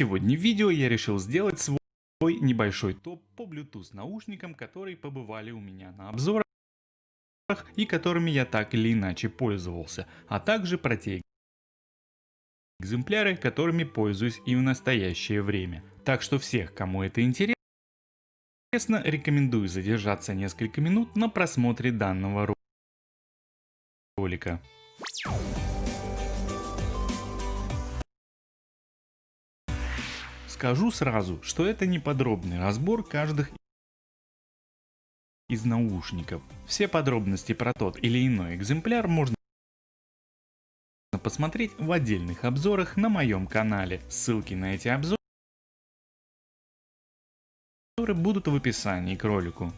Сегодня в видео я решил сделать свой небольшой топ по Bluetooth наушникам, которые побывали у меня на обзорах и которыми я так или иначе пользовался, а также про те экземпляры, которыми пользуюсь и в настоящее время. Так что всех, кому это интересно, рекомендую задержаться несколько минут на просмотре данного ролика. Скажу сразу, что это не подробный разбор каждых из наушников. Все подробности про тот или иной экземпляр можно посмотреть в отдельных обзорах на моем канале. Ссылки на эти обзоры будут в описании к ролику.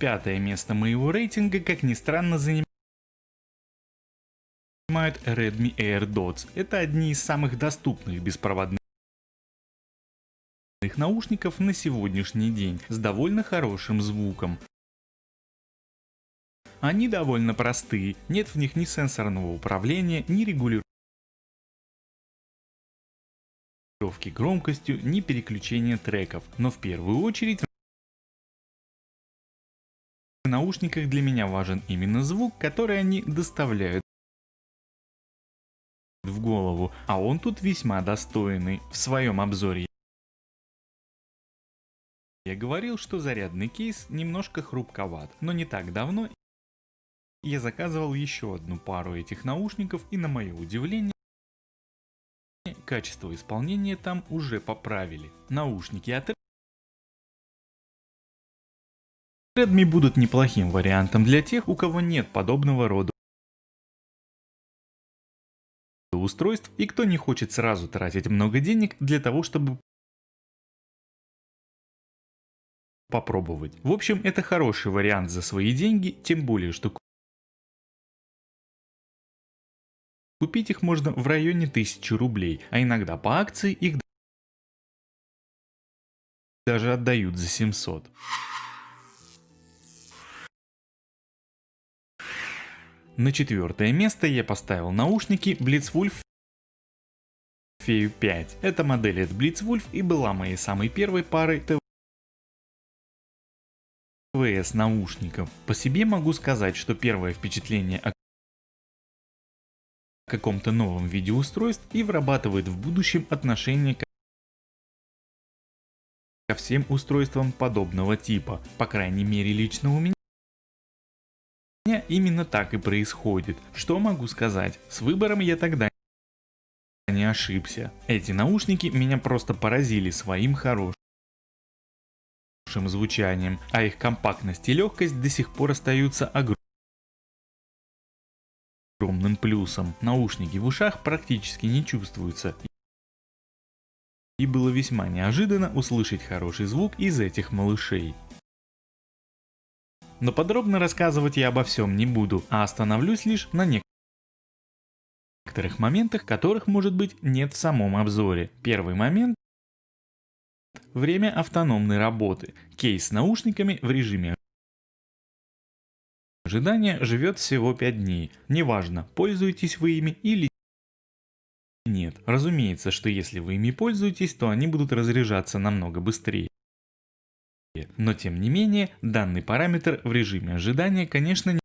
Пятое место моего рейтинга, как ни странно, занимает занимают Redmi AirDots. Это одни из самых доступных беспроводных наушников на сегодняшний день с довольно хорошим звуком. Они довольно простые, нет в них ни сенсорного управления, ни регулировки громкостью, ни переключения треков, но в первую очередь в наушниках для меня важен именно звук, который они доставляют в голову, а он тут весьма достойный. В своем обзоре я говорил, что зарядный кейс немножко хрупковат, но не так давно я заказывал еще одну пару этих наушников и на мое удивление качество исполнения там уже поправили. Наушники от Redmi будут неплохим вариантом для тех, у кого нет подобного рода устройств и кто не хочет сразу тратить много денег для того, чтобы попробовать. В общем, это хороший вариант за свои деньги, тем более, что купить их можно в районе 1000 рублей, а иногда по акции их даже отдают за 700. На четвертое место я поставил наушники Blitzwolf Feu 5. Эта модель от Blitzwolf и была моей самой первой парой ТВС наушников. По себе могу сказать, что первое впечатление о каком-то новом виде устройств и вырабатывает в будущем отношение ко всем устройствам подобного типа. По крайней мере лично у меня именно так и происходит. Что могу сказать? С выбором я тогда не ошибся. Эти наушники меня просто поразили своим хорошим звучанием, а их компактность и легкость до сих пор остаются огромным плюсом. Наушники в ушах практически не чувствуются. И было весьма неожиданно услышать хороший звук из этих малышей. Но подробно рассказывать я обо всем не буду, а остановлюсь лишь на некоторых моментах, которых может быть нет в самом обзоре. Первый момент Время автономной работы. Кейс с наушниками в режиме ожидания живет всего 5 дней. Неважно, пользуетесь вы ими или нет. Разумеется, что если вы ими пользуетесь, то они будут разряжаться намного быстрее. Но тем не менее, данный параметр в режиме ожидания, конечно,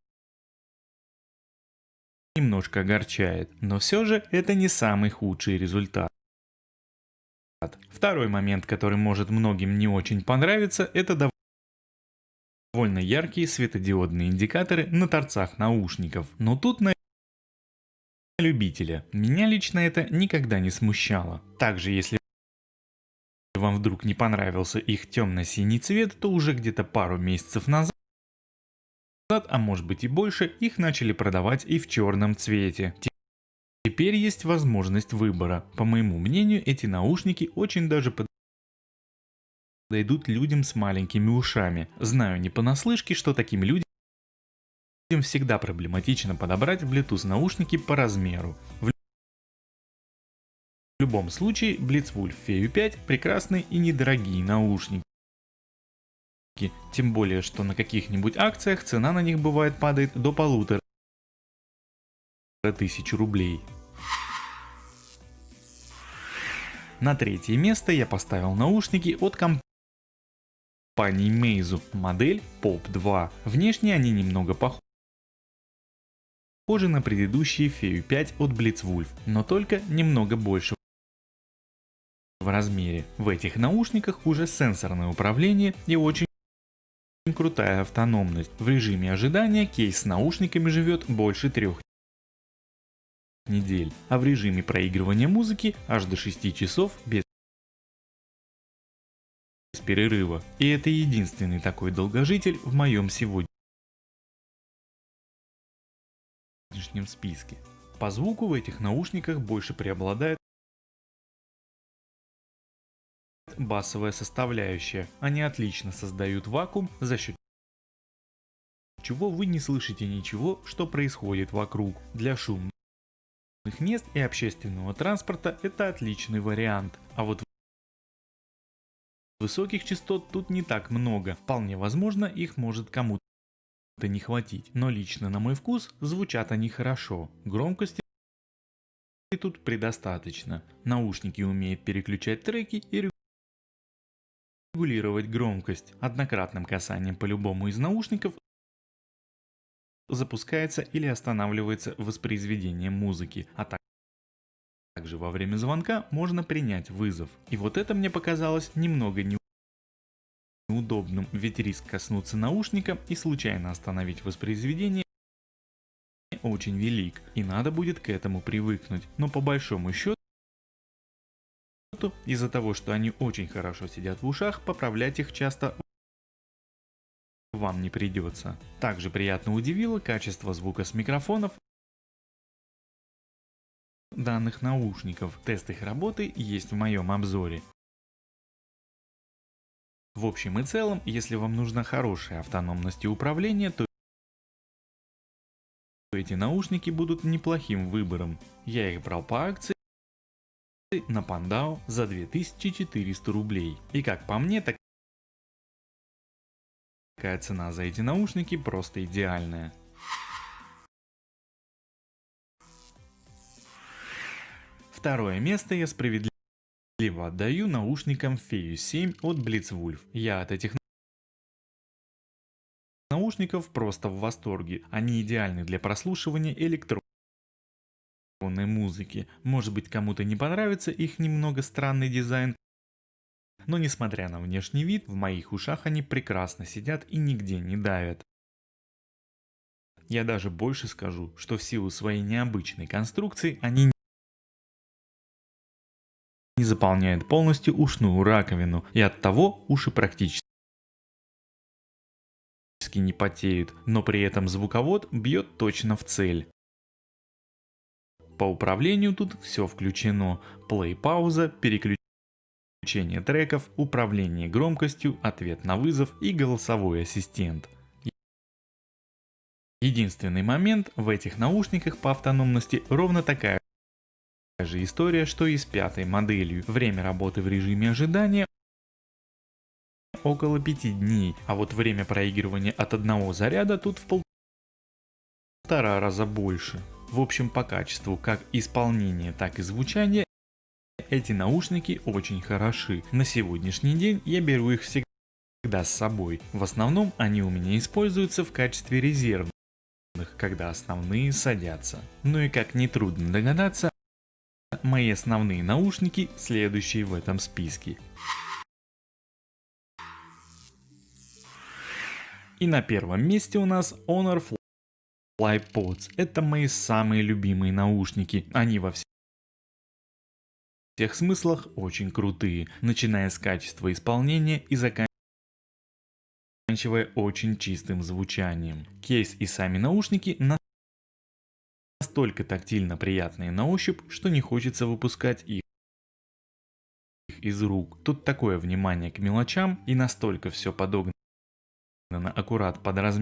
немножко огорчает, но все же это не самый худший результат. Второй момент, который может многим не очень понравиться, это довольно яркие светодиодные индикаторы на торцах наушников. Но тут на любителя. Меня лично это никогда не смущало. Также если вам вдруг не понравился их темно-синий цвет, то уже где-то пару месяцев назад, а может быть и больше, их начали продавать и в черном цвете. Теперь есть возможность выбора. По моему мнению, эти наушники очень даже подойдут людям с маленькими ушами. Знаю не понаслышке, что таким людям всегда проблематично подобрать Bluetooth наушники по размеру. Любом случае, Blitzwolf Feu 5 прекрасные и недорогие наушники. Тем более, что на каких-нибудь акциях цена на них бывает падает до полутора тысяч рублей. На третье место я поставил наушники от компании Meizu, модель Pop 2. Внешне они немного похожи на предыдущие Feu 5 от Blitzwolf, но только немного больше в размере. В этих наушниках уже сенсорное управление и очень крутая автономность. В режиме ожидания кейс с наушниками живет больше трех недель, а в режиме проигрывания музыки аж до 6 часов без перерыва. И это единственный такой долгожитель в моем сегодняшнем списке. По звуку в этих наушниках больше преобладает басовая составляющая. Они отлично создают вакуум за счет чего вы не слышите ничего, что происходит вокруг. Для шумных мест и общественного транспорта это отличный вариант. А вот высоких частот тут не так много. Вполне возможно их может кому-то не хватить. Но лично на мой вкус звучат они хорошо. Громкости тут предостаточно. Наушники умеют переключать треки и регулировать громкость. Однократным касанием по любому из наушников запускается или останавливается воспроизведение музыки, а также во время звонка можно принять вызов. И вот это мне показалось немного неудобным, ведь риск коснуться наушника и случайно остановить воспроизведение очень велик, и надо будет к этому привыкнуть, но по большому счету из-за того, что они очень хорошо сидят в ушах, поправлять их часто вам не придется. Также приятно удивило качество звука с микрофонов данных наушников. Тест их работы есть в моем обзоре. В общем и целом, если вам нужна хорошая автономность и управление, то эти наушники будут неплохим выбором. Я их брал по акции на Пандау за 2400 рублей. И как по мне, так такая цена за эти наушники просто идеальная. Второе место я справедливо отдаю наушникам Feius 7 от Blitzwolf. Я от этих наушников просто в восторге. Они идеальны для прослушивания электронной музыки. Может быть кому-то не понравится их немного странный дизайн, но несмотря на внешний вид, в моих ушах они прекрасно сидят и нигде не давят. Я даже больше скажу, что в силу своей необычной конструкции они не заполняют полностью ушную раковину и от того уши практически не потеют, но при этом звуковод бьет точно в цель. По управлению тут все включено, плей-пауза, переключение Включение треков, управление громкостью, ответ на вызов и голосовой ассистент. Единственный момент в этих наушниках по автономности ровно такая же история, что и с пятой моделью. Время работы в режиме ожидания около 5 дней, а вот время проигрывания от одного заряда тут в полтора раза больше. В общем по качеству как исполнения, так и звучания эти наушники очень хороши. На сегодняшний день я беру их всегда с собой. В основном они у меня используются в качестве резервных, когда основные садятся. Ну и как нетрудно догадаться, мои основные наушники следующие в этом списке. И на первом месте у нас Honor FlyPods. Это мои самые любимые наушники. Они во всех всех смыслах очень крутые, начиная с качества исполнения и заканчивая очень чистым звучанием. Кейс и сами наушники настолько тактильно приятные на ощупь, что не хочется выпускать их из рук. Тут такое внимание к мелочам и настолько все подогнано аккурат под размер